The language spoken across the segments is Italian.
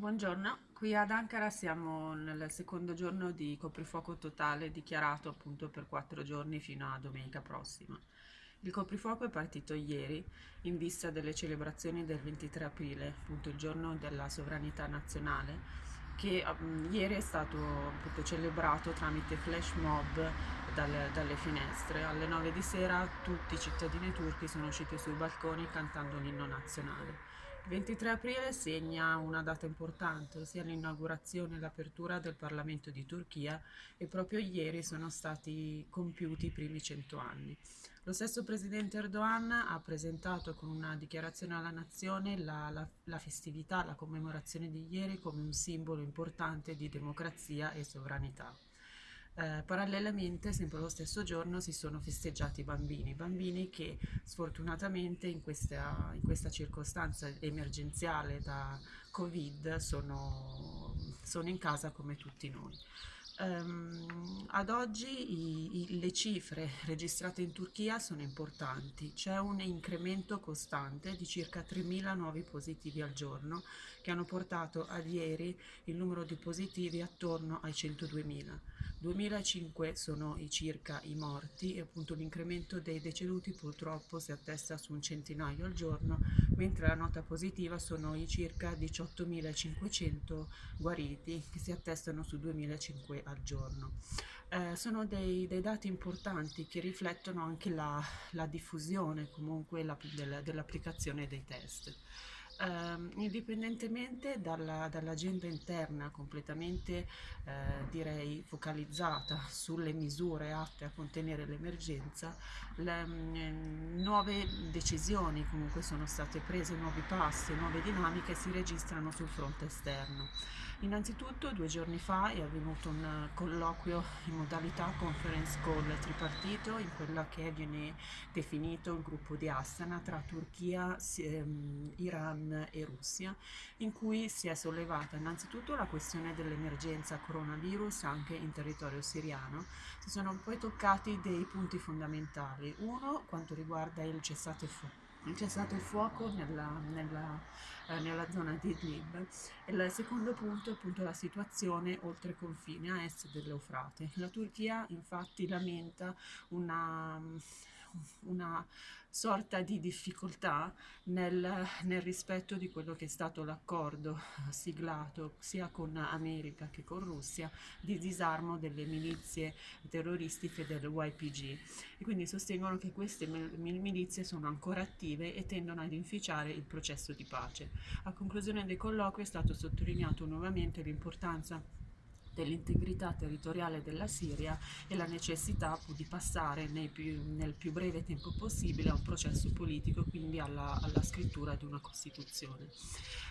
Buongiorno, qui ad Ankara siamo nel secondo giorno di coprifuoco totale dichiarato appunto per quattro giorni fino a domenica prossima. Il coprifuoco è partito ieri in vista delle celebrazioni del 23 aprile, appunto il giorno della sovranità nazionale, che um, ieri è stato appunto, celebrato tramite flash mob dalle, dalle, finestre. Alle 9 di sera tutti i cittadini turchi sono usciti sui balconi cantando l'inno nazionale. Il 23 aprile segna una data importante, ossia l'inaugurazione e l'apertura del Parlamento di Turchia e proprio ieri sono stati compiuti i primi cento anni. Lo stesso presidente Erdogan ha presentato con una dichiarazione alla nazione la, la, la festività, la commemorazione di ieri come un simbolo importante di democrazia e sovranità. Eh, parallelamente, sempre lo stesso giorno, si sono festeggiati i bambini, bambini che sfortunatamente in questa, in questa circostanza emergenziale da Covid sono, sono in casa come tutti noi. Um, ad oggi i, i, le cifre registrate in Turchia sono importanti, c'è un incremento costante di circa 3.000 nuovi positivi al giorno che hanno portato ad ieri il numero di positivi attorno ai 102.000. 2005 sono i circa i morti e appunto l'incremento dei deceduti purtroppo si attesta su un centinaio al giorno, mentre la nota positiva sono i circa 18.500 guariti che si attestano su 2.500 al giorno. Eh, sono dei, dei, dati importanti che riflettono anche la, la diffusione comunque la, dell'applicazione dei test ehm, indipendentemente dalla, dall'agenda interna completamente eh, direi focalizzata sulle misure atte a contenere l'emergenza, le mm, nuove decisioni comunque sono state prese, nuovi passi, nuove dinamiche si registrano sul fronte esterno. Innanzitutto due giorni fa è avvenuto un colloquio in modalità conference call tripartito in quella che viene definito il gruppo di Astana tra Turchia, ehm, Iran e Russia, in cui si è sollevata innanzitutto la questione dell'emergenza coronavirus anche in territorio siriano. Si sono poi toccati dei punti fondamentali. Uno quanto riguarda il cessate fuoco c'è stato il fuoco nella, nella, eh, nella, zona di Idlib il secondo punto è appunto la situazione oltre confine a est dell'Eufrate. La Turchia infatti lamenta una una sorta di difficoltà nel, nel, rispetto di quello che è stato l'accordo siglato sia con America che con Russia di disarmo delle milizie terroristiche del YPG e quindi sostengono che queste milizie sono ancora attive e tendono ad inficiare il processo di pace. A conclusione dei colloqui è stato sottolineato nuovamente l'importanza dell'integrità territoriale della Siria e la necessità di passare più, nel più breve tempo possibile a un processo politico, quindi alla, alla scrittura di una Costituzione.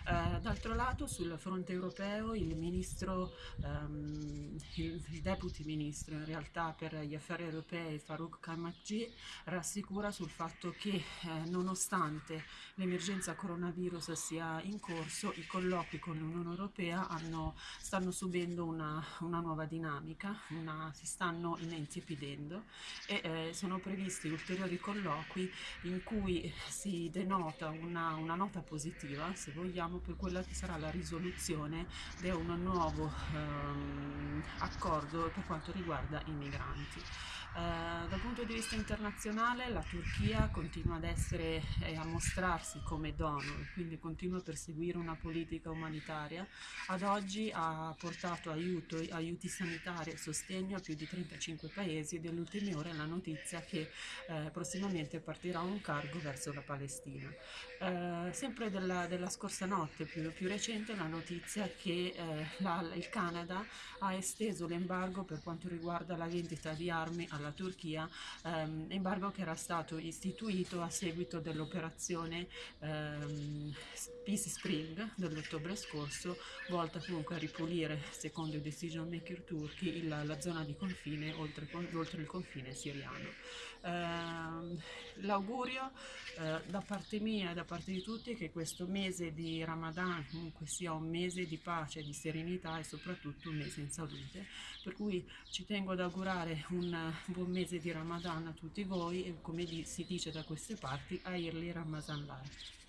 Eh, D'altro lato, sul fronte europeo, il ministro, ehm, il, deputy ministro in realtà per gli affari europei, Farouk Kamakji, rassicura sul fatto che eh, nonostante l'emergenza coronavirus sia in corso, i colloqui con l'Unione Europea hanno, stanno subendo una una, nuova dinamica, una, si stanno inenzipidendo e eh, sono previsti ulteriori colloqui in cui si denota una, una, nota positiva, se vogliamo, per quella che sarà la risoluzione di un nuovo ehm, accordo per quanto riguarda i migranti. Eh, dal punto di vista internazionale la Turchia continua ad essere e a mostrarsi come donor, quindi continua a perseguire una politica umanitaria. Ad oggi ha portato aiuto, aiuti sanitari e sostegno a più di 35 paesi e delle ultime ore la notizia che eh, prossimamente partirà un cargo verso la Palestina. Eh, sempre della, della, scorsa notte, più, più, recente, la notizia che eh, la, il Canada ha esteso l'embargo per quanto riguarda la vendita di armi alla Turchia, ehm, embargo che era stato istituito a seguito dell'operazione ehm, Peace Spring dell'ottobre scorso, volta comunque a ripulire, secondo i decision maker turchi, il, la zona di confine oltre, oltre il confine siriano. Eh, l'augurio eh, da parte mia e da parte di tutti è che questo mese di Ramadan comunque sia un mese di pace, di serenità e soprattutto un mese in salute, per cui ci tengo ad augurare un buon mese di Ramadan a tutti voi e come si dice da queste parti, a Irli Ramazan Life.